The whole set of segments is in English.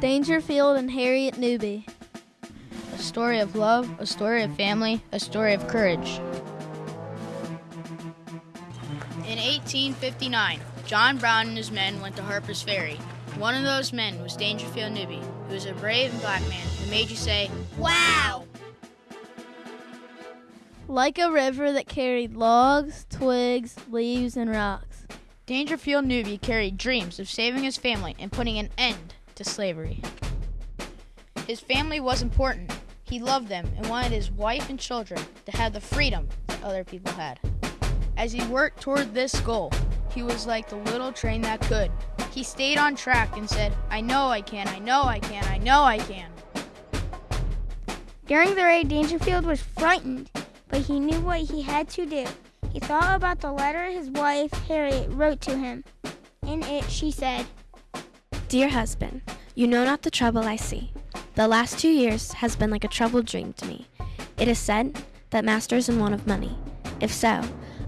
Dangerfield and Harriet Newby. A story of love, a story of family, a story of courage. In 1859, John Brown and his men went to Harper's Ferry. One of those men was Dangerfield Newby, who was a brave and black man who made you say, Wow! Like a river that carried logs, twigs, leaves, and rocks. Dangerfield Newby carried dreams of saving his family and putting an end to slavery. His family was important. He loved them and wanted his wife and children to have the freedom that other people had. As he worked toward this goal, he was like the little train that could. He stayed on track and said, I know I can, I know I can, I know I can. During the raid, Dangerfield was frightened, but he knew what he had to do. He thought about the letter his wife, Harriet, wrote to him. In it, she said, Dear husband, you know not the trouble I see. The last two years has been like a troubled dream to me. It is said that master is in want of money. If so,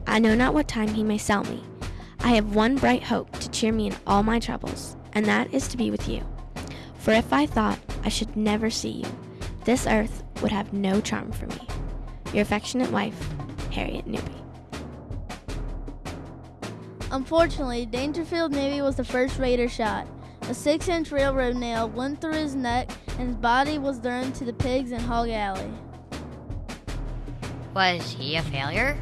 I know not what time he may sell me. I have one bright hope to cheer me in all my troubles, and that is to be with you. For if I thought I should never see you, this earth would have no charm for me. Your affectionate wife, Harriet Newby. Unfortunately, Dangerfield Newby was the first raider shot. A six inch railroad nail went through his neck, and his body was thrown to the pigs in Hog Alley. Was he a failure?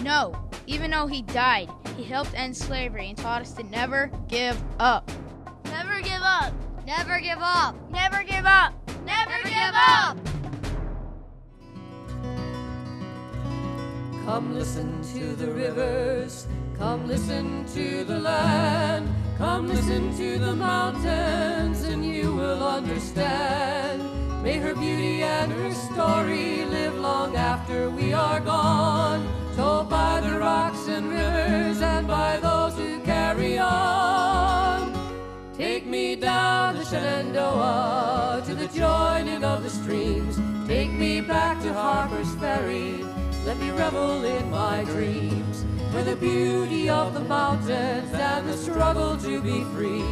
No, even though he died, he helped end slavery and taught us to never give up. Never give up! Never give up! Never give up! Never give up! Come listen to the rivers, come listen to the land, come listen to the mountains, and you will understand. May her beauty and her story live long after we are gone, told by the rocks and rivers and by those who carry on. Take me down the Shenandoah to the joining of the streams. Take me back to Harper's Ferry. Let me revel in my dreams. The beauty of the mountains and the struggle to be free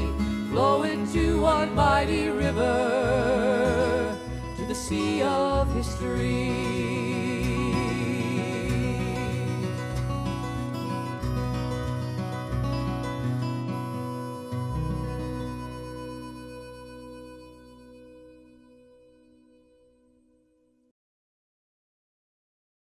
flow into one mighty river to the sea of history.